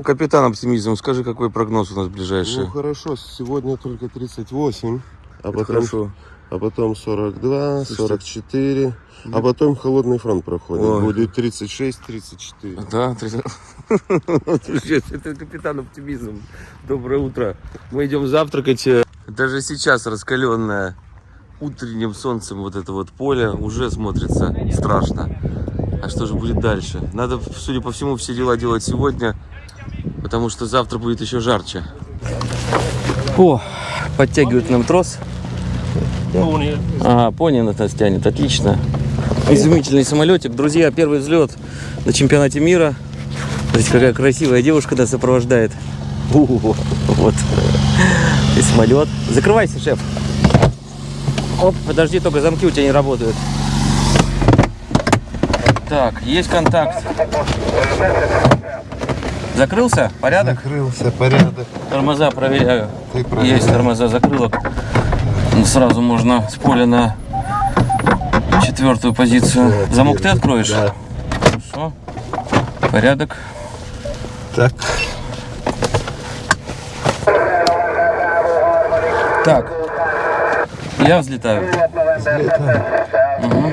Капитан оптимизм, скажи, какой прогноз у нас ближайший? Ну хорошо, сегодня только 38, а Это потом, хорошо. а потом 42, Слушайте. 44, а потом холодный фронт проходит. Ой. Будет 36, 34. Да, три- Слушай, это капитан оптимизм. Доброе утро. Мы идем завтракать. Даже сейчас раскаленное утренним солнцем вот это вот поле уже смотрится страшно. А что же будет дальше? Надо, судя по всему, все дела делать сегодня, потому что завтра будет еще жарче. О, подтягивает нам трос. Ага, пони на нас тянет, отлично. Изумительный самолетик. Друзья, первый взлет на чемпионате мира. Смотрите, какая красивая девушка нас сопровождает. У, вот. И самолет. Закрывайся, шеф. Оп, подожди, только замки у тебя не работают. Так, есть контакт. Закрылся? Порядок? Закрылся порядок. Тормоза проверяю. Ты. Есть тормоза закрылок. Ну, Сразу можно с поля на четвертую позицию. Замок ты откроешь? Да. Хорошо. Порядок. Так. Так. Я взлетаю. Взлетаем. Мгм.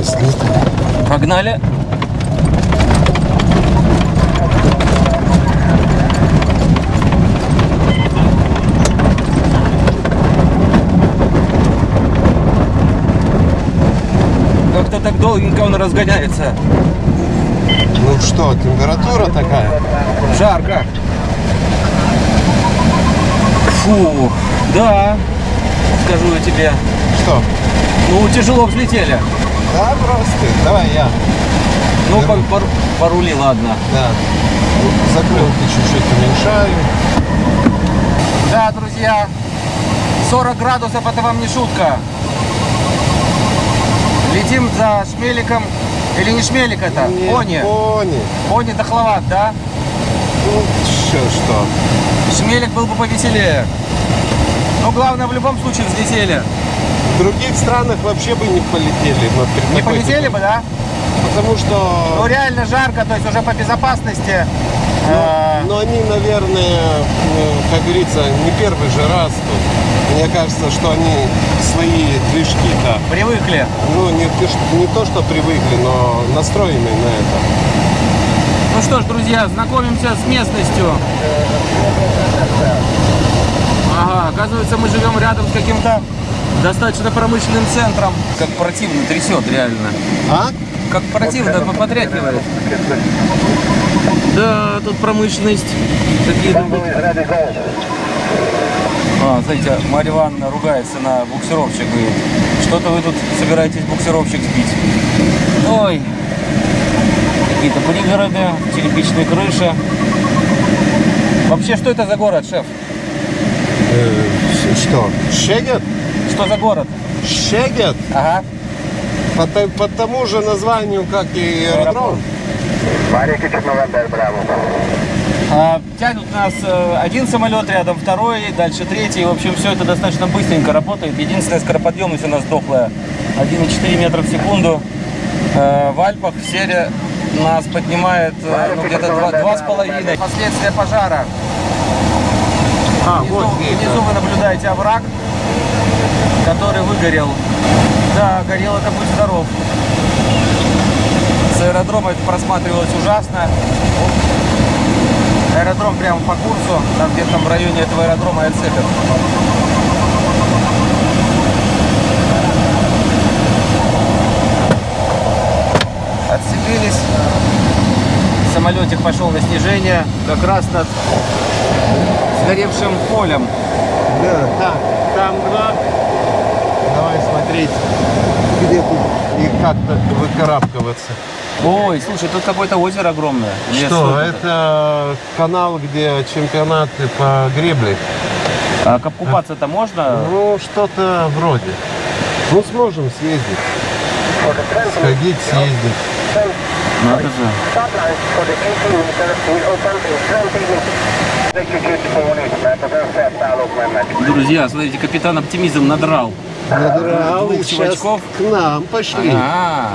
Взлетаем. Погнали. Так долгенько он разгоняется. Ну что, температура такая? Жарко. Фу, да, скажу я тебе. Что? Ну, тяжело взлетели. Да, просто. Давай я. Ну, по, по- порули, ладно. Да. Закрылки чуть-чуть уменьшаю. Да, друзья, 40 градусов это вам не шутка. Летим за шмеликом. Или не шмелик это? Не, Пони. Пони. Пони дохловат, да? Ну, что, что? Шмелик был бы повеселее. Но главное, в любом случае взлетели. В других странах вообще бы не полетели. на при Не полетели бы, да? Потому Ну, что... реально жарко, то есть уже по безопасности. Э, Но они, наверное, ну, как говорится, не первый же раз тут. Мне кажется, что они свои движки-то, привыкли. ну, не, то, что- не то, что привыкли, но настроены на это. Ну что ж, друзья, знакомимся с местностью. Ага, оказывается, мы живем рядом с каким-то достаточно промышленным центром. Как противно трясет, реально. А? Как противно потряхивает. Да, тут промышленность. Какие-то... А, знаете, Марья Ивановна ругается на буксировщик, говорит, что-то вы тут собираетесь буксировщик сбить. Ой, какие-то пригороды, черепичные крыши. Вообще, что это за город, шеф? Э, что? Шегет? Что за город? Шегет? Ага. По, по тому же названию, как и аэродром. А, тянут нас э, один самолет рядом, второй, дальше третий. В общем, все это достаточно быстренько работает. Единственная скороподъемность у нас дохлая 1,4 метра в секунду. Э, в Альпах серия нас поднимает э, ну, где-то два- два с половиной. Последствия пожара. А, Внизу, вот внизу вы наблюдаете овраг, который выгорел. Да, горел это будь здоров. С аэродрома это просматривалось ужасно. Аэродром прямо по курсу, там где-то там в районе этого аэродрома и отцепят. Отцепились. Самолетик пошел на снижение, как раз над сгоревшим полем. Да, так, там два. Давай смотреть, где тут и как-то выкарабкиваться. Ой, слушай, тут какое-то озеро огромное. Лес Что, вот это канал, где чемпионаты по гребле? А купаться-то можно? Ну, что-то вроде. Ну, сможем съездить. Сходить, съездить. Надо же. Stop lines for the 18 meters will open in 20 minutes. Egy kicsit fónít, mert az önszerszállók mennek. Друзья, смотрите, капитан оптимизм надрал. Надрал, и сейчас к нам пошли. А,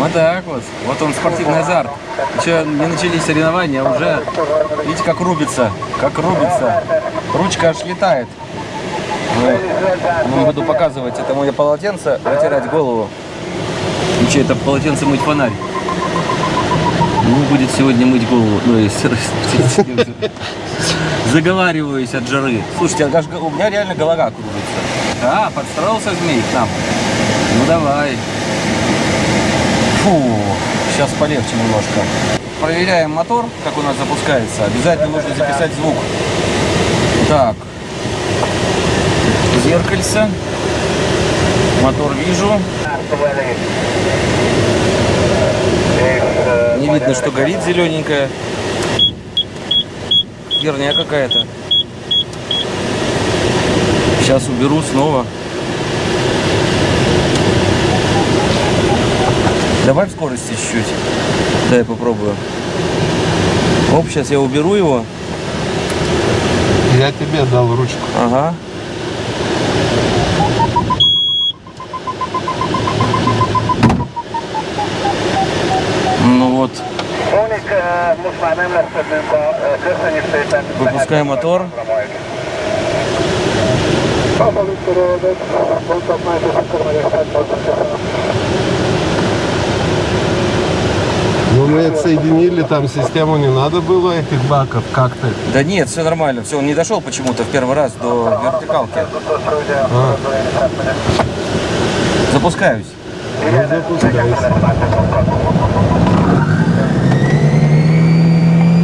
вот так вот. Вот он спортивный азарт. Еще не начались соревнования, а уже видите, как рубится, как рубится. Ручка аж летает. Ну, буду показывать это мое полотенце, вытирать голову. И что, это полотенце мыть фонарь. Ну, будет сегодня мыть голову. Ну, и заговариваюсь от жары. Слушайте, у меня реально голова кружится. Да, подстроился змей к нам. Ну давай. Фу, сейчас полегче немножко. Проверяем мотор, как у нас запускается. Обязательно нужно записать звук. Так. Зеркальце. Мотор вижу. Не видно, что горит zелененькая. Херня какая-то. Сейчас уберу снова. Давай в скорости чуть-чуть. Дай попробую. Оп, сейчас я уберу его. Я тебе дал ручку. Ага. Ну вот, Fónik, ö, most már Ну, мы отсоединили, там систему не надо было этих баков как-то. Да нет, все нормально. Все, он не дошел почему-то в первый раз до вертикалки. Запускаюсь. Ну, запускайся.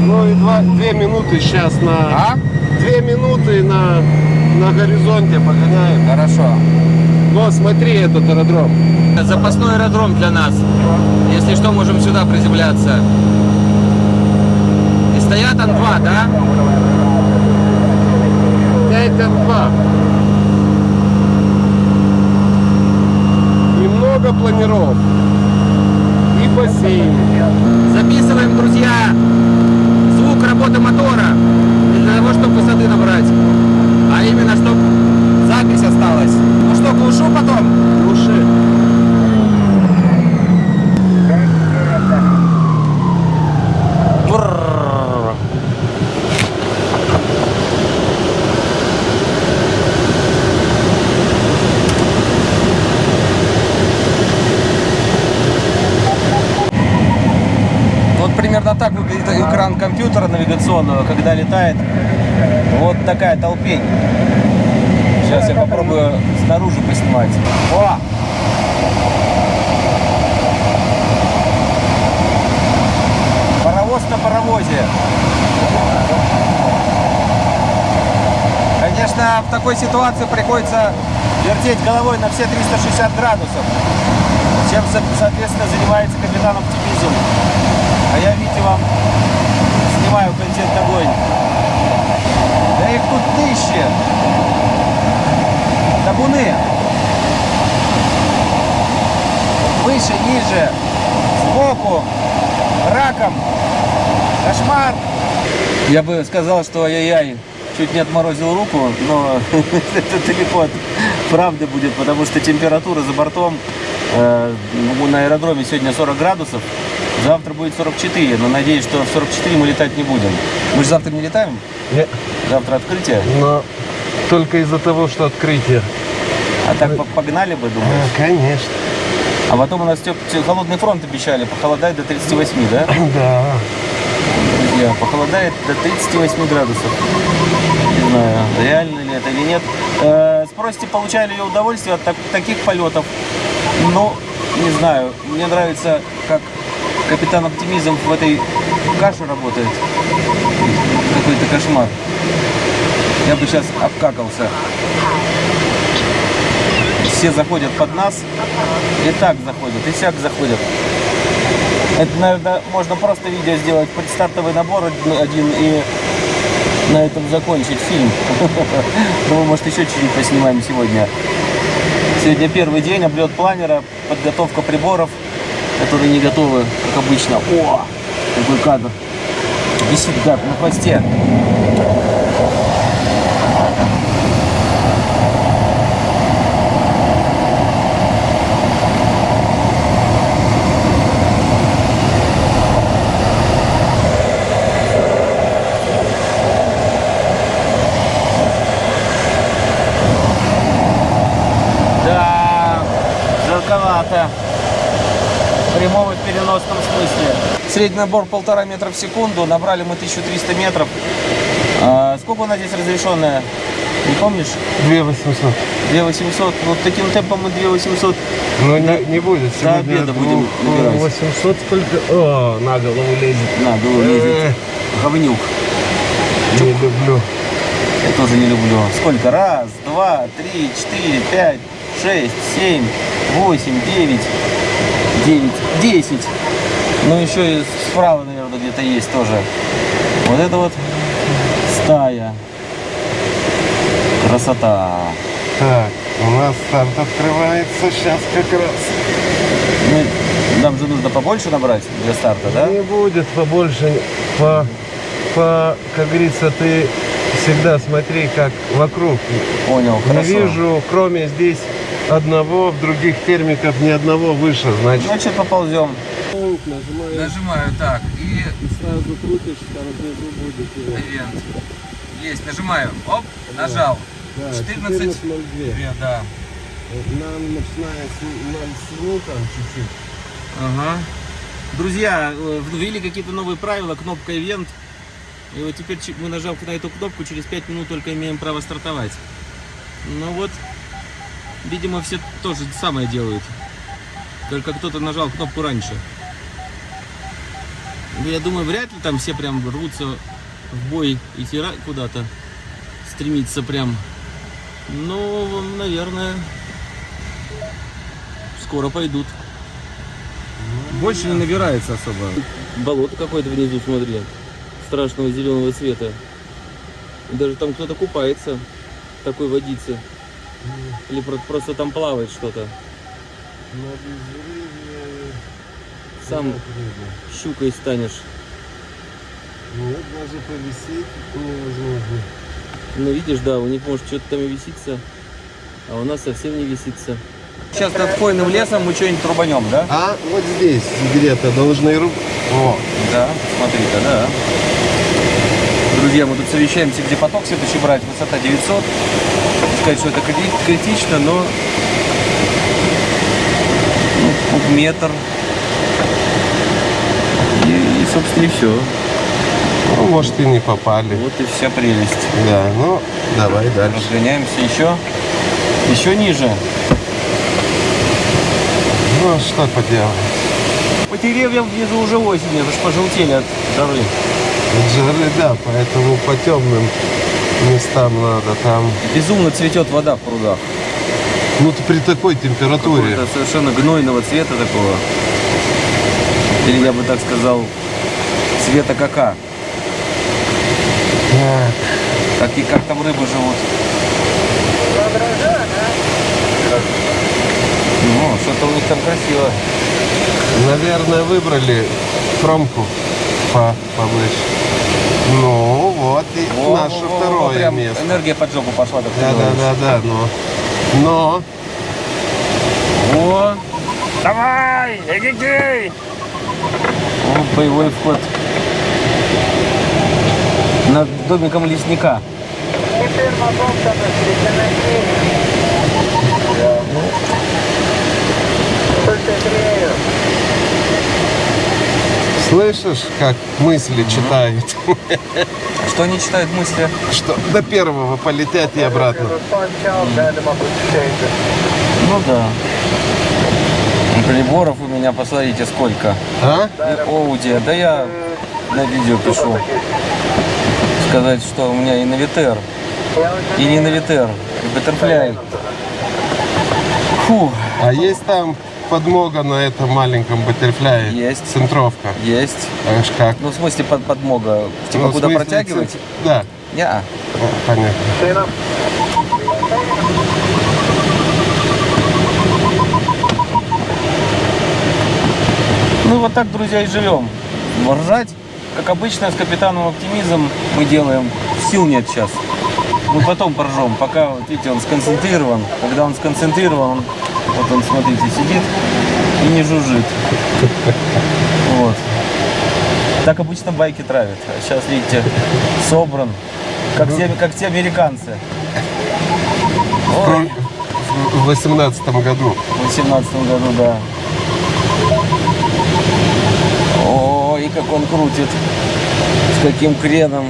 Ну и два, две минуты сейчас на... А? Две минуты на, на горизонте погоняем. Хорошо. Но смотри этот аэродром. Запасной аэродром для нас. Если что, можем сюда приземляться. И стоят Ан-2, да? 5 Н2. Немного планировок. И бассейн. Записываем, друзья, звук работы мотора. Не для того, чтобы высоты набрать, а именно, чтобы запись осталась. Ну что, глушу потом? Глуши. Вот примерно так выглядит экран компьютера навигационного, когда летает вот такая толпень. Сейчас я попробую снаружи поснимать. О! Паровоз на паровозе. Конечно, в такой ситуации приходится вертеть головой на все 360 градусов. Чем, со- соответственно, занимается капитан оптимизм. А я, видите, вам снимаю контент огонь. Да их тут тысячи. Табуны. Выше, ниже, сбоку, раком. Кошмар. Я бы сказал, что ай-яй-яй, чуть не отморозил руку, но это далеко от правды будет, потому что температура за бортом э, ну, на аэродроме сегодня 40 градусов, завтра будет 44, но надеюсь, что в 44 мы летать не будем. Мы же завтра не летаем, Не, завтра открытие, Но только из-за того, что открытие. а так по- погнали бы, думаю. конечно. А потом у нас теп- те- холодный фронт обещали, похолодает до 38, да? Да. Друзья, похолодает до 38 градусов. Не знаю, реально ли это или нет. Э, спросите, получали ли удовольствие от так- таких полетов? Ну, не знаю. Мне нравится, как капитан оптимизм в этой каше работает. Какой-то кошмар. Я бы сейчас обкакался. Все заходят под нас. И так заходят, и сяк заходят. Это, наверное, можно просто видео сделать, предстартовый набор один- и на этом закончить фильм. Ну, мы, может, еще чуть-чуть поснимаем сегодня. Сегодня первый день, облет планера, подготовка приборов, которые не готовы, как обычно. О, какой кадр. Висит гад на хвосте. Да, жарковато. В прямом и в переносном смысле. Средний набор полтора метра в секунду. Набрали мы 1300 метров. А, сколько у нас здесь разрешенная? Не помнишь? 2800. 2800. Вот таким темпом мы 2800. Ну, не, не будет. до Сегодня обеда будем двух- набирать. 800 сколько? О, на голову лезет. На, лезет. Э, Говнюк. Не люблю. Я тоже не люблю. Сколько? Раз, два, три, четыре, пять, шесть, семь, восемь, девять, девять, десять. Ну, еще и справа, наверное, где-то есть тоже. Вот это вот стая. Красота. Так, у нас старт открывается сейчас как раз. Ну, нам же нужно побольше набрать для старта, да? Не будет побольше. По, по, как говорится, ты всегда смотри, как вокруг. Понял, Не хорошо. вижу, кроме здесь одного, в других термиков ни одного выше, значит. Значит, поползем. Нажимаешь Нажимаю так и и сразу крутишь, внизу будет. Ивент. Есть, нажимаю. Оп, нажал. Да, 14. 14.02. Да. Нам начиная с 0 там чуть-чуть. Ага. Друзья, э, ввели какие-то новые правила, кнопка Event. И вот теперь мы нажав на эту кнопку, через 5 минут только имеем право стартовать. Ну вот, видимо, все тоже самое делают. Только кто-то нажал кнопку раньше. Ну, я думаю, вряд ли там все прям рвутся в бой идти куда-то, стремиться прям. Ну, наверное, скоро пойдут. Больше не набирается особо. Болото какое-то внизу, смотри. Страшного зеленого цвета. Даже там кто-то купается в такой водице. Или про- просто там плавает что-то. Сам щукой станешь. Нет, даже повисеть невозможно. Ну видишь, да, у них может что-то там и висится, а у нас совсем не висится. Сейчас над хвойным лесом мы что-нибудь рубанем, да? А вот здесь где-то должны руб... О, Да, смотри-ка, да. Друзья, мы тут совещаемся, где поток следующий брать. Высота 900. Не сказать, что это крити- критично, но ну, вот метр. Собственно, и все. ну, может и не попали. Вот и вся прелесть. Да, ну давай дальше. Разгоняемся еще, еще ниже. Ну а что поделать? По деревьям внизу уже осень, это ж пожелтели от жары. От жары, да, поэтому по темным местам надо там. Безумно цветет вода в прудах. Ну ты при такой температуре. Какого-то совершенно гнойного цвета такого. Или я бы так сказал, цвета кака. Так, Как, и, как там рыбы живут. Ну, что-то у них там красиво. наверное, выбрали кромку по повыше. Ну вот и Во, наше во, второе прям место. Энергия под жопу пошла. Так Да, да, да, да, но. Но О! Давай! Эгегей! О, боевой вход. Над домиком лесника. Слышишь, как мысли читают? Что они читают мысли? Что до первого полетят и обратно. Ну да. Приборов у меня, посмотрите, сколько. А? И Оуди. Да я на видео пишу. Сказать, что у меня и Навитер, и не Навитер, и Баттерфляй. Фу, А есть там подмога на этом маленьком баттерфляе? Есть. Центровка. есть. Аж как? Ну, в смысле, под, подмога. Типа, Ну, куда смысле, протягивать? ц- Да, Я. О, понятно. Ну, вот так, друзья, и живем. Ржать как обычно, с капитаном оптимизм мы делаем. Сил нет сейчас. Мы потом поржем, пока, вот видите, он сконцентрирован. Когда он сконцентрирован, он, вот он, смотрите, сидит и не жужжит. Вот. Так обычно байки травят. А сейчас, видите, собран. Как те, как те американцы. В 18 году. в 18 году, да. Ой, как он крутит. С каким креном.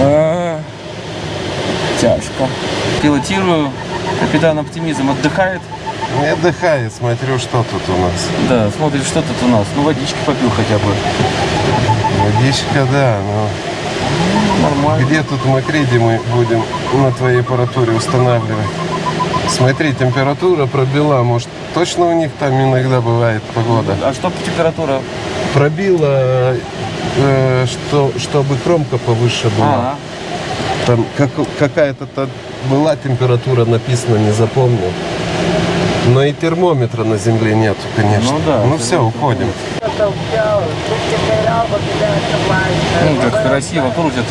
А, тяжко. Пилотирую. Капитан Оптимизм отдыхает. Не отдыхай, смотрю, что тут у нас. Да, смотрит, что тут у нас. Ну, водички попил хотя бы. Водичка, да, но Нормально. где тут Макриди мы будем на твоей аппаратуре устанавливать? Смотри, температура пробила, может, точно у них там иногда бывает погода? А что температура? Пробила, э, что, чтобы кромка повыше была. А, Там как, какая-то была температура написана, не запомнил. Но и термометра на земле нету, конечно. Ну да, Ну все, уходим. ну, как красиво крутит.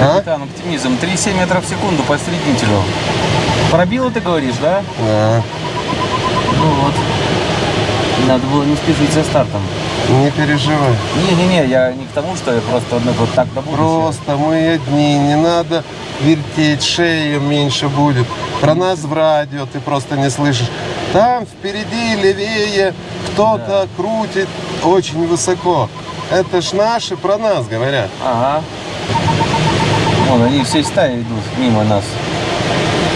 А? Капитан Оптимизм. 3,7 метров в секунду по осреднителю. Пробило, ты говоришь, да? А, Ну вот. Надо было не спешить со стартом. Не переживай. Не-не-не, я не к тому, что я просто ну, вот так до будущего. Просто мы одни, не надо вертеть, шею меньше будет. Про нас в радио ты просто не слышишь. Там впереди, левее, кто-то крутит очень высоко. Это ж наши про нас говорят. Ага. Вон, они все стаи идут мимо нас.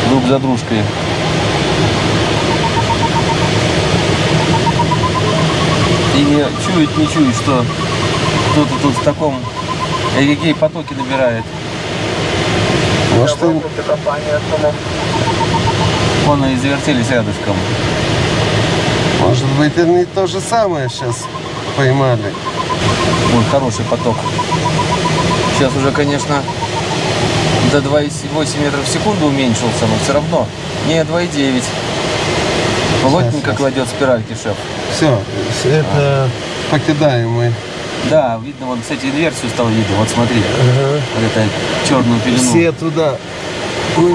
Друг за дружкой. И не чует, не чует, что кто-то тут в таком эгегей потоке набирает. Может, им- Вон они завертелись рядышком. может быть, они то же самое сейчас поймали. Ой, хороший поток. Сейчас уже, конечно, до 2,8 метров в секунду уменьшился, но все равно. Не, 2,9. Плотненько кладет спиральки шеф. Все, это покидаем мы. Да, видно, вот, кстати, инверсию стало видно. Вот смотри, вот это черную пелену. Все туда. Мы,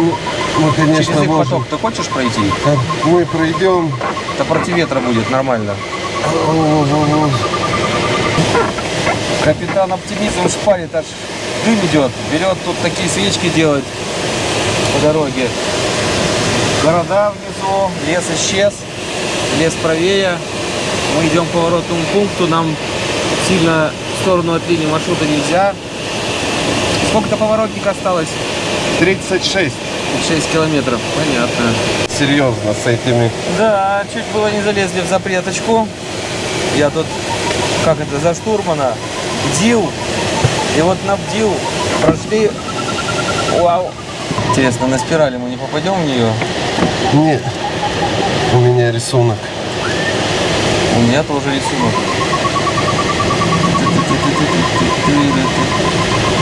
мы Через конечно, их можем. поток ты хочешь пройти? Мы пройдем. Это против ветра будет нормально. О-о-о. Капитан оптимизм шпарит, аж дым идет. Берет тут такие свечки делать по дороге. Города внизу, лес исчез, лес правее. Мы идем к поворотному пункту, нам сильно в сторону от линии маршрута нельзя. Сколько-то поворотник осталось? 36. 6 километров, понятно. Серьезно, с этими. Да, чуть было не залезли в запреточку. Я тут, как это, за штурмана бдил. И вот на бдил прошли. Вау. Интересно, на спирали мы не попадем в нее? Нет. У меня рисунок. У меня тоже рисунок.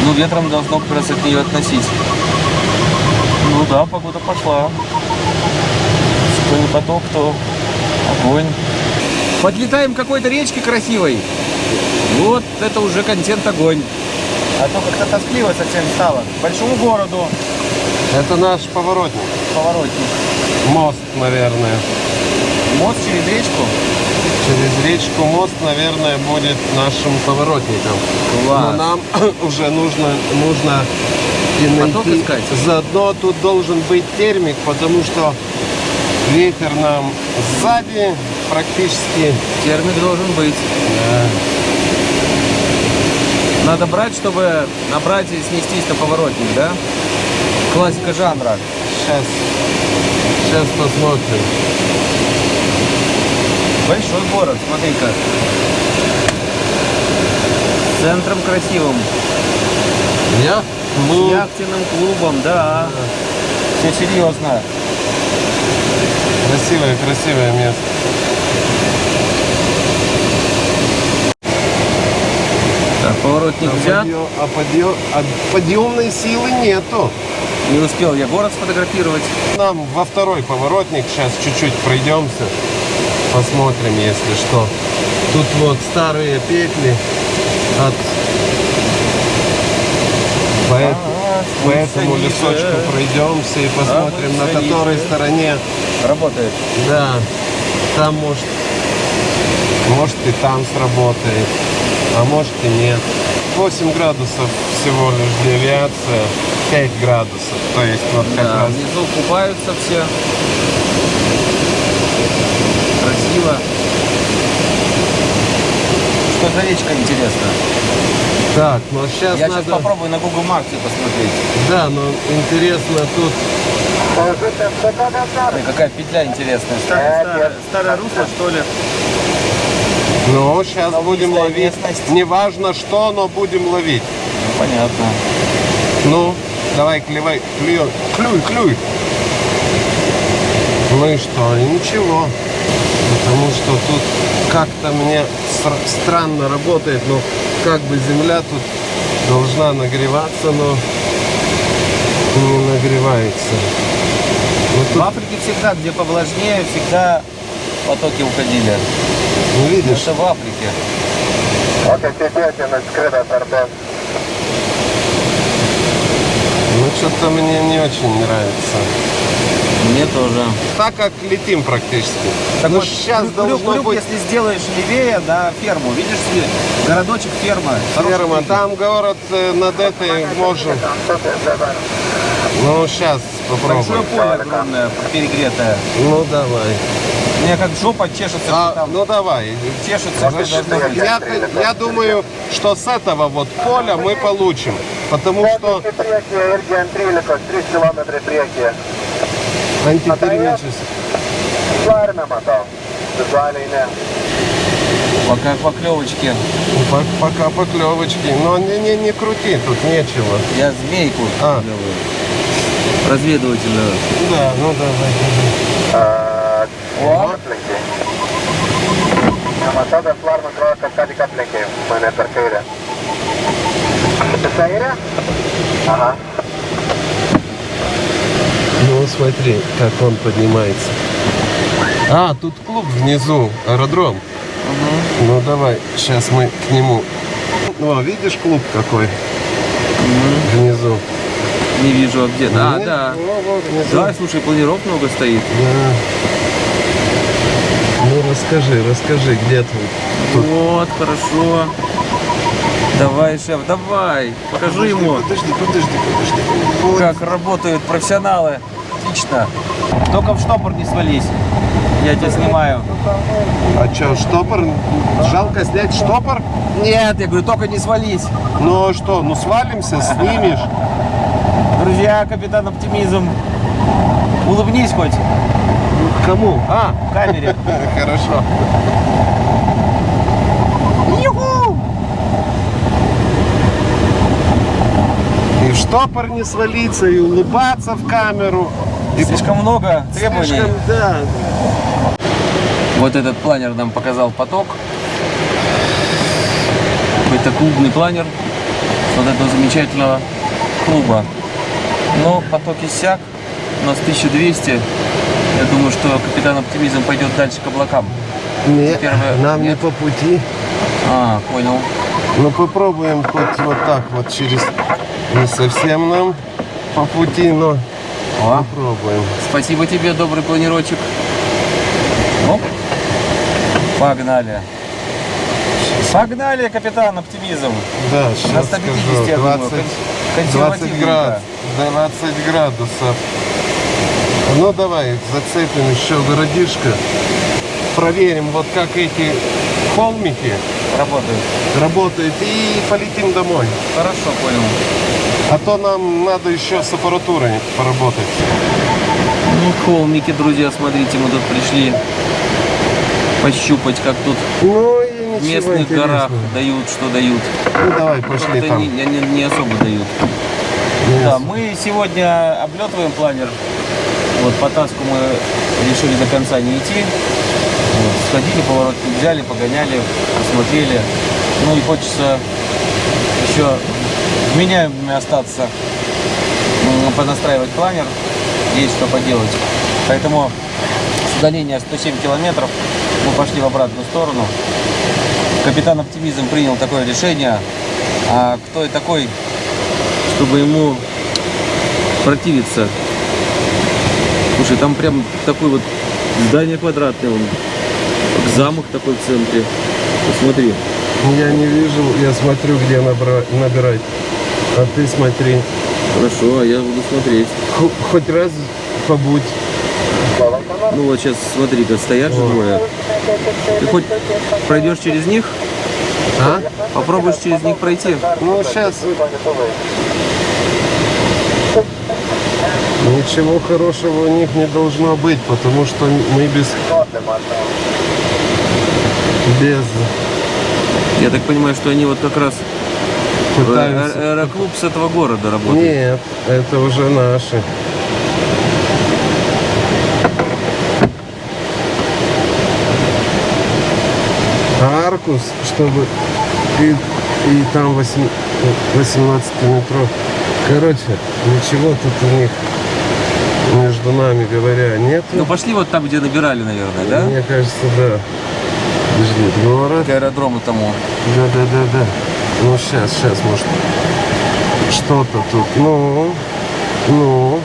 Ну, ветром должно как раз от нее относить. Ну да, погода пошла. Что не поток, то огонь. Подлетаем к какой-то речке красивой. Вот это уже контент огонь. А то как-то тоскливо совсем стало. К большому городу Это наш поворотник. поворотник. Мост, наверное. Мост через речку. Через речку мост, наверное, будет нашим поворотником. Класс. Но нам уже нужно, нужно и Поток найти. искать? Заодно тут должен быть термик, потому что ветер нам сзади практически. Термик должен быть. да, Надо брать, чтобы набрать и снестись на поворотник, да? Классика жанра. Сейчас, сейчас посмотрим. Большой город, смотри-ка. С центром красивым. Я? С Ну, яхтенным клубом, да. Все серьезно. красивое, красивое место. Так, поворотник А, взят. подъем- а подъем- а подъемной силы нету. Не успел я город сфотографировать. Нам во второй поворотник сейчас чуть-чуть пройдемся. Посмотрим, если что. Тут вот старые петли. от по, эт- по этому лесочку пройдемся и посмотрим, на которой стороне. Работает. Да, там может, может и там сработает, а может и нет. 8 градусов всего лишь девиация, 5 градусов, то есть вот как Да, раз внизу купаются все. Красиво. Что за речка интересно? так, но сейчас Я надо... сейчас попробую на Google Maps посмотреть. Да, но интересно тут Положите 150 Ой, какая петля интересная. Старое, старое русло, что ли? Ну, сейчас Новая будем ловить. местность. Неважно что, но будем ловить. Ну, понятно. Ну, давай, клевай, клюй, клюй, клюй. Ну и что? И ничего. Потому что тут как-то мне стра- странно работает, но как бы земля тут должна нагреваться, но не нагревается. Ну В тут, Африке всегда, где повлажнее, всегда потоки уходили. Ну, видишь, Это в Африке. Ok, sėdėti, nuskrido per daug. ну что-то мне не очень нравится. Мне тоже. Так как летим практически. Так ну вот, сейчас крюк, должно крюк, быть если сделаешь левее на ферму, видишь, ли, городочек ферма. Ферма. Там город э, над этой можем. Ну сейчас Большое попробуем. поле огромное, перегретое. Ну давай. Меня как жопа чешется, А, там ну давай. чешется, быть. я, я думаю, что с этого вот поля мы получим. Потому что Į priekį irgi ant 13, 3 km priekį. антитермический. Пока поклевочки. Пок- Пока поклевочки. Но не, не, не крути, тут нечего. Я змейку А. Разведывательную. Да, ну давай. A, О, Aplinkiai. Nematau, bet Larma atrodo, kad ką tik aplenkė mane per kairę. Per kairę? Aha. Ну смотри, как он поднимается. А, тут клуб внизу, аэродром. Ну давай, сейчас мы к нему. О, видишь клуб какой внизу? не вижу, а где. А, Нет? да. Во, во, внизу. Да, слушай, планиров много стоит. Да. Расскажи, расскажи, где ты? Тут. Вот, хорошо. Давай, шеф, давай. Покажи ему, Подожди, подожди, подожди. Вот. как работают профессионалы. Отлично. Только в штопор не свались. Я тебя снимаю. А что, штопор? Жалко снять штопор? Нет, я говорю, только не свались. Ну а что, ну свалимся, снимешь? Друзья, капитан Оптимизм. Улыбнись хоть. Кому? А, в камере. Хорошо. И в штопор не свалиться, и улыбаться в камеру. И Слишком много требований. слишком, да. Вот этот планер нам показал поток. Какой-то клубный планер вот этого замечательного клуба. Но поток иссяк. У нас 1200. Я думаю, что капитан Оптимизм пойдет дальше к облакам. Нет, Первое- нам не нет? по пути. А, понял. Ну попробуем хоть вот так вот через... Не совсем нам по пути, но О, попробуем. спасибо тебе, добрый планировщик. Оп. Погнали. Погнали, капитан Оптимизм. Да, На сейчас 150, я скажу. думаю, 20, кон- 20, консервативненько. град, 20 градусов. Ну давай, зацепим еще городишко. Проверим, вот как эти холмики Работает. работают и полетим домой. Хорошо, понял. А то нам надо еще с аппаратурой поработать. Ну, холмики, друзья, смотрите, мы тут пришли пощупать, как тут Ну в местных интересного. горах дают, что дают. Ну давай, пошли там. не, не- не особо дают. Не Да, мы сегодня облетываем планер. Вот по таску мы решили до конца не идти. Вот, сходили, поворотник взяли, погоняли, посмотрели. Ну и хочется еще вменяемыми остаться, понастраивать планер. Есть что поделать. Поэтому с удаления 107 километров мы пошли в обратную сторону. Капитан Оптимизм принял такое решение. А кто и такой, чтобы ему противиться? Слушай, там прям такой вот здание квадратное, он, как замок такой в центре. Посмотри. Я не вижу, я смотрю, где набра- набирать. А ты смотри. Хорошо, а я буду смотреть. Хо- Хоть раз побудь. Ну вот сейчас смотри-ка, стоят же двое. Ты хоть пройдешь через них? А? Попробуешь через них пройти? Ну, сейчас ничего хорошего у них не должно быть, потому что мы без... Без... Я так понимаю, что они вот как раз э, Пытаются... э- аэроклуб с этого города работает. Нет, это уже наши. А Аркус, чтобы и, и там 8, 18 метров. Короче, ничего тут у них, между нами говоря, нет. Ну пошли вот там, где набирали, наверное, да? Мне кажется, да. Подожди, город. К аэродрому тому. Да, да, да, да. Ну, сейчас, сейчас, может, что-то тут. Ну, ну,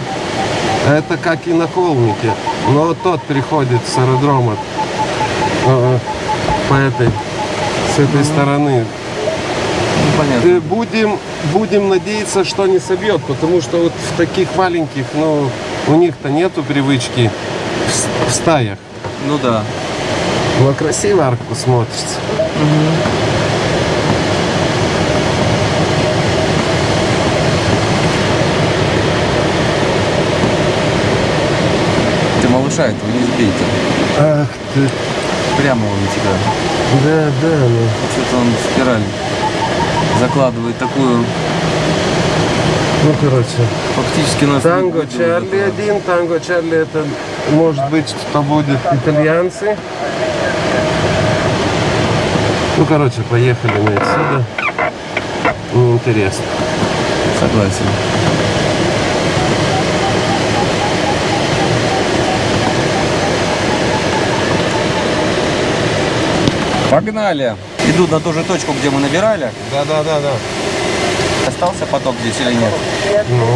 это как и на холмике. Но тот приходит с аэродрома э, по этой, с этой стороны. Ну, понятно. Э, Будем, будем надеяться, что не собьет, потому что вот в таких маленьких, ну, у них-то нету привычки в, в стаях. Ну да. Но красиво арку смотрится. Ты малыша этого не сбейте. Ах ты, Прямо он тебя. да, да, ну. Что-то он в спираль закладывает такую, Ну, короче. фактически нас... Танго Чарли один, танго Чарли это может быть, что будет итальянцы. Ну, короче, поехали мы отсюда. Неинтересно. Согласен. Погнали! Иду на ту же точку, где мы набирали. Да, да, да, да. Остался поток здесь или нет? Ну.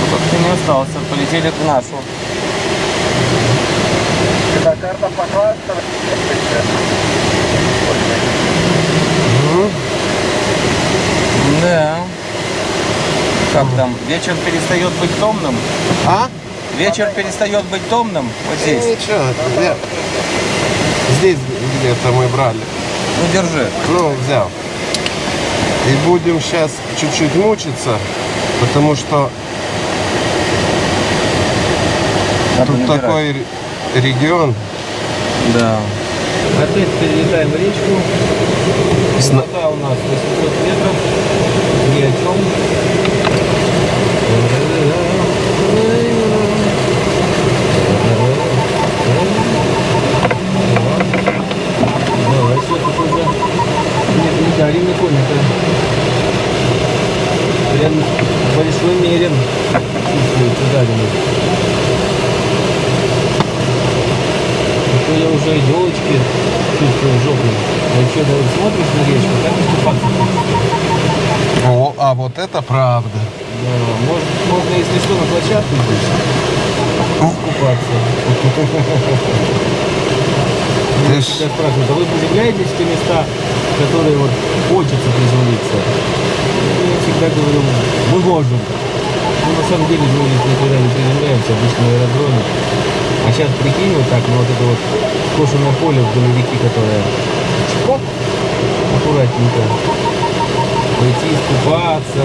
Ну, как-то не остался. Полетели к нашу. Это карта пожалуйста. Да. Как там? Вечер перестает быть томным? а? Вечер перестает быть томным? Вот Э, здесь. Ничего, где? Здесь где-то мы брали. Ну, держи. Ну, взял. И будем сейчас чуть-чуть мучиться, потому что Надо тут набирать. такой ре- регион. Да. Опять перелетаем речку. Сна- Высота у нас 800 метров. Ни о чем. Дарим это прям большой мерен. Чувствуется даренный. А то я уже елочки чувствую жопой. А что, да, вот смотришь на речку, купаться хочется. О, а вот это правда. Да, может, можно, если что, на площадку здесь купаться. Ты ж- Тебя спрашивают, а те места, которые вот хочется приземлиться? Я всегда говорю, мы можем. Ну, на самом деле, здесь никогда не приземляемся, обычно на аэродроме. А сейчас прикинь вот так, ну вот это вот скошенное поле вдоль реки, которое аккуратненько. Пойти искупаться.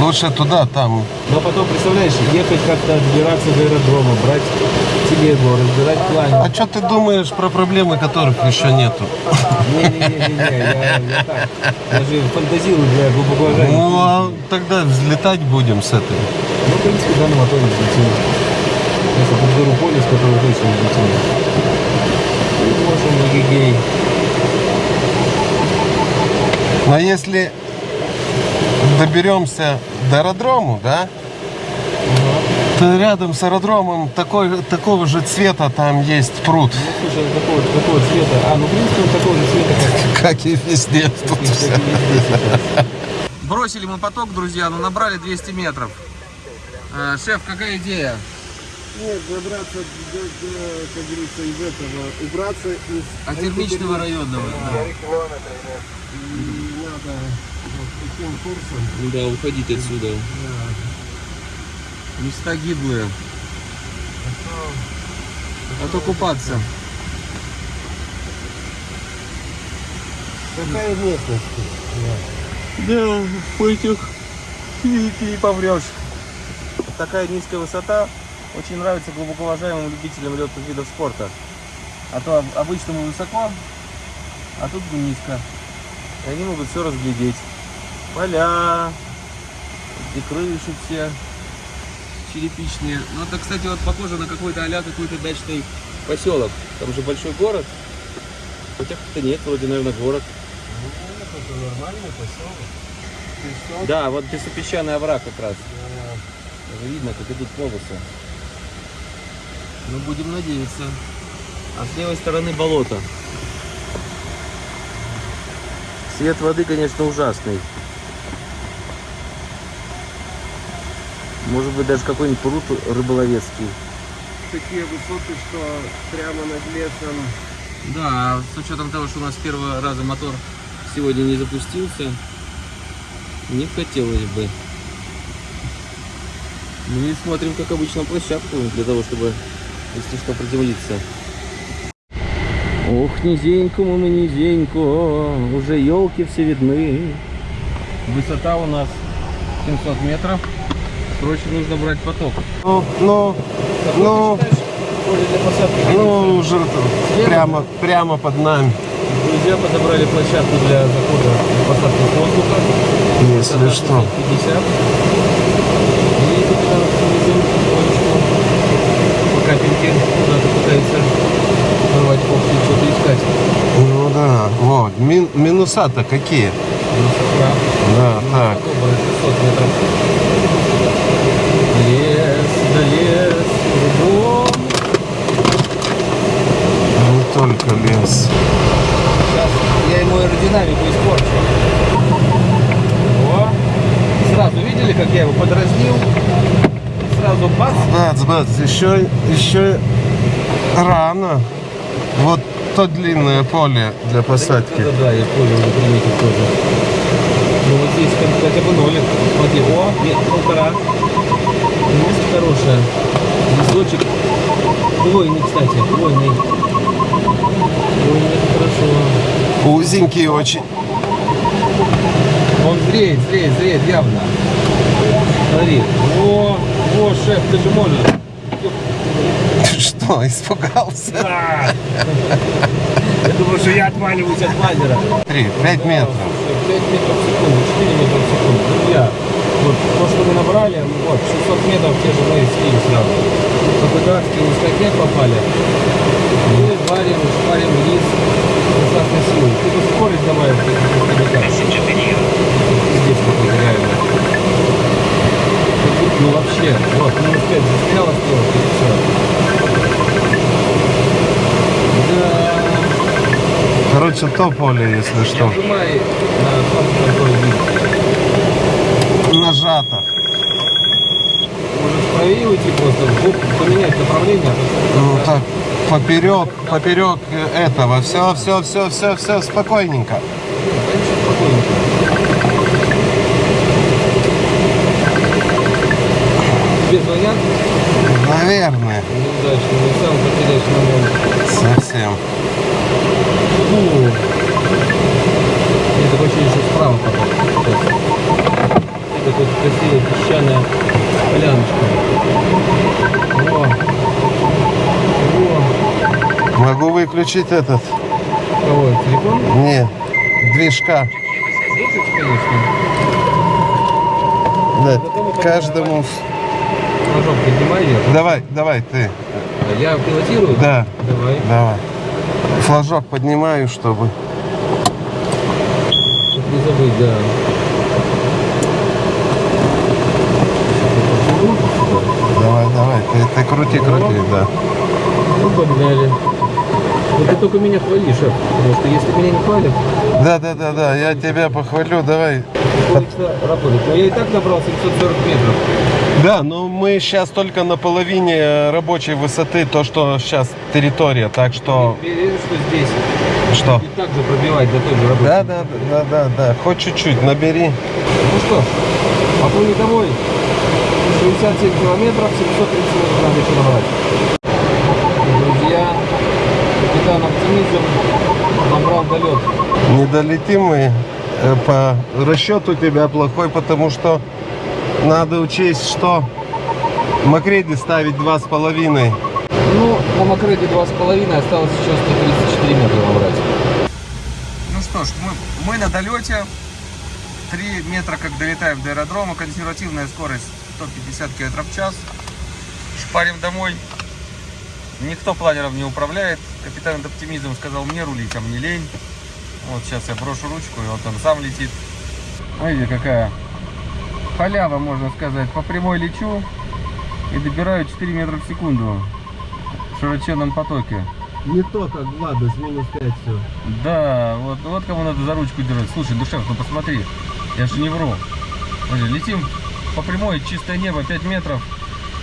Лучше туда, там. Но потом, представляешь, ехать как-то отбираться до аэродрома, брать телегу, разбирать план. А что ты думаешь про проблемы, которых еще нету? Не-не-не, я, я так, даже фантазирую для глубокого Ну, а тогда взлетать будем с этой. Ну, в принципе, да, на моторе взлетим. Если подберу поле, с которого точно взлетим. И можем на гигей. Но если доберемся до аэродрому, да, Рядом с аэродромом такой, такого же цвета там есть пруд, Ну, слушай, он такого, такого цвета. А, ну, в принципе, он такого же цвета, как как и везде. Тут. Бросили мы поток, друзья, но набрали 200 метров. А, шеф, какая идея? Нет, добраться, до, до, как говорится, из этого, убраться из... От термичного районного. И надо вот таким курсом. Да, уходить отсюда. Места гиблые. А то купаться. Какая местность? Да, по этих ты не поврешь. Такая низкая высота очень нравится глубоко уважаемым любителям летных видов спорта. А то об- обычно мы высоко, а тут низко. И они могут все разглядеть. Поля, и крыши все черепичные. Ну это, кстати, вот похоже на какой-то а какой-то дачный поселок. Там же большой город. Хотя как-то нет, вроде, наверное, город. Это нормальный поселок. Да, вот песчаный овраг как раз. Даже видно, как идут полосы. Ну, будем надеяться. А с левой стороны болото. Свет воды, конечно, ужасный. Может быть, даже какой-нибудь пруд рыболовецкий. Такие высоты, что прямо над лесом. Да, с учетом того, что у нас с первого раза мотор сегодня не запустился, не хотелось бы. И смотрим, как обычно, площадку для того, чтобы, если что, приземлиться. Ох, низенькому мы низенько, уже елки все видны. Высота у нас 700 метров. Срочно нужно брать поток. Ну, ну, ну, ну, уже прямо, прямо под нами. Друзья подобрали площадку для захода и посадки воздуха. Если что. 50. И капитан Самедин потихонечку по капельке куда-то пытается порвать когти и что-то искать. Ну да, вот. Мин- минуса-то какие? Ну, с утра. Да, так. Добрые 600 метров. Лес, да лес, кругом. Не только лес. Сейчас я ему аэродинамику испорчу. О, сразу видели, как я его подразнил? Сразу бац, Бац, бац, еще, еще рано. Вот то длинное поле для посадки. Да, да, я понял, уже приметил тоже. Ну вот здесь хотя бы нолик. Смотри, о, нет, полтора. Место хорошее. Лесочек. Хвойный, кстати, хвойный. Хвойный, это хорошо. Узенький очень. Он зреет, зреет, зреет явно. Смотри. О, о, шеф, ты же можешь. Ты что, испугался? Я думаю, что я отваливаюсь от лазера. Три, пять метров. 5 метров в секунду, 4 метра в секунду. Друзья, вот то, что мы набрали, вот, 600 метров те же мы слили сразу. По на скотняк попали. Мы варим, шпарим вниз достаточно силы. Ты тут скорость добавишь, Здесь какой-то Ну вообще, вот, минус 5 застряла стрелка, и все. Да. Короче, то поле, если что. Нажимай на видео. Нажато. Может правее уйти просто, поменять направление. Ну так, поперек, поперек этого. Все, все, все, все, все, спокойненько. Дальше спокойненько. Тебе звонят? Наверное, Неудачно, не сам потеряешь момент. совсем. Фу. Такое ощущение, что справа потом. Это тут красивая песчаная поляночка. О. О. Могу выключить этот. Кого? Телефон? Не, движка. Конечно. Да, каждому. Флажок поднимай вверх. Давай, давай, ты. Я пилотирую? Да, Давай. давай. Флажок поднимаю, чтобы. Чтоб не забыть, да. Давай, давай, ты, ты крути, крути, да. Ну, погнали. Вот ты только меня хвали, шеф. Потому что если меня не хвалят, Да, да, да, да, я тебя похвалю, давай. работает. Но я и так набрал 740 метров. Да, но мы сейчас только на половине рабочей высоты, то, что сейчас территория, так что... Уверен, что здесь Что? и так же пробивать до той же работы. Да, да, да, да, да, хоть чуть-чуть, набери. Ну что, поплыли домой. 67 километров, 730 метров надо еще набрать. Друзья, капитан Оптимизм набрал долет. Не долетим мы э, по расчету тебя плохой, потому что надо учесть, что Макреди ставить два с половиной. Ну, на Макреде 2,5, осталось еще 134 метра набрать. Ну что ж, мы, мы на долете. 3 метра, как долетаем до аэродрома. Консервативная скорость 150 км в час. Шпарим домой. Никто планером не управляет. Капитан оптимизм сказал мне рулить, а мне лень. Вот сейчас я брошу ручку, и вот он сам летит. Смотрите, какая халява, можно сказать. По прямой лечу и добираю 4 метра в секунду в широченном потоке. Не то, как Влада, с минус 5 все. Да, вот, вот кому надо за ручку держать. Слушай, Душев, ну посмотри, я же не вру. Смотри, летим по прямой, чистое небо, 5 метров,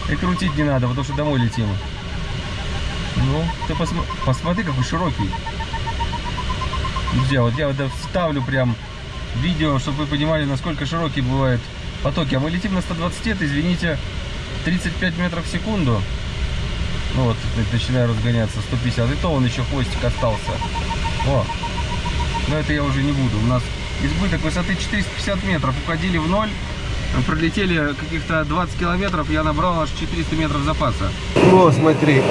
и крутить не надо, потому что домой летим. Ну, ты посмо- посмотри, какой широкий. Друзья, вот я вот вставлю прям видео, чтобы вы понимали, насколько широкий бывает потоки. А мы летим на 120, это, извините, 35 метров в секунду. Ну вот, начинаю разгоняться 150. И то он еще хвостик остался. О, но это я уже не буду. У нас избыток высоты 450 метров. Уходили в ноль. Пролетели каких-то 20 километров. Я набрал аж 400 метров запаса. О, смотри.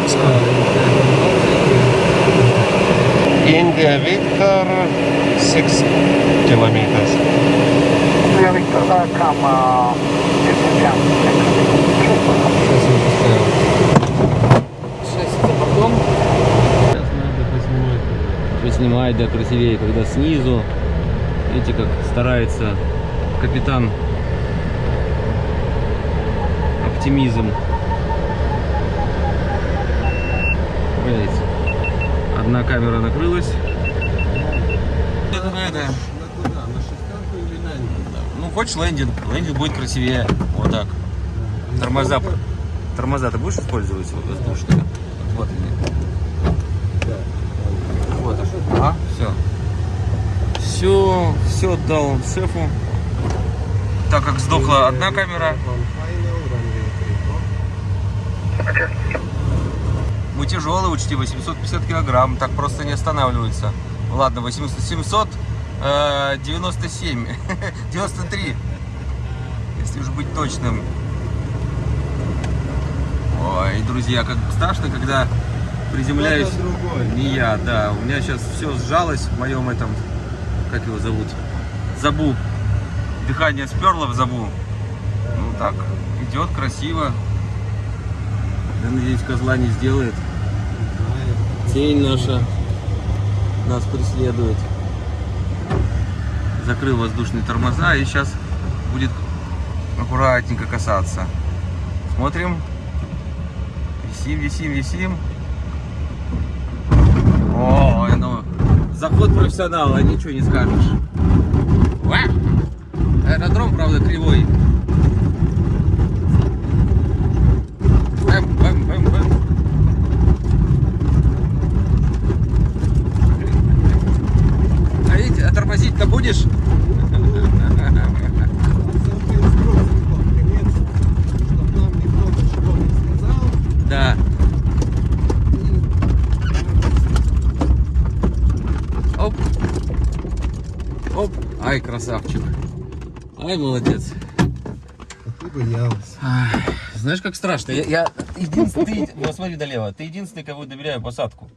Индия Виктор 6 километров. Victor, uh, come uh, 50 jump. Сейчас за бортом. Сейчас надо поснимать. Поснимать, да, красивее, когда снизу. Видите, как старается капитан оптимизм. Видите, одна камера накрылась. Это, это, На куда? На шестерку или на ну, хочешь лендинг, лендинг будет красивее. Вот так. Тормоза, тормоза ты будешь использовать воздушные? Вот они. Вот. А, все. Все, все отдал шефу. Так как сдохла одна камера, мы тяжелые, учти, 850 килограмм, так просто не останавливается. Ладно, 800, 797, 93, если уж быть точным. Ой, друзья, как страшно, когда приземляюсь. Не я, да. У меня сейчас все сжалось в моем этом, как его зовут, забу. Дыхание сперло в забу. Ну так, идет красиво. Я надеюсь, козла не сделает. Тень наша нас преследует. Закрыл воздушные тормоза и сейчас будет аккуратненько касаться. Смотрим. Висим, висим, висим. О, ну, заход профессионала, ничего не скажешь. Аэродром, правда, кривой. Ай, молодец. Ты знаешь, как страшно. Я, я единственный... Вот смотри долево. Ты единственный, кого доверяю посадку.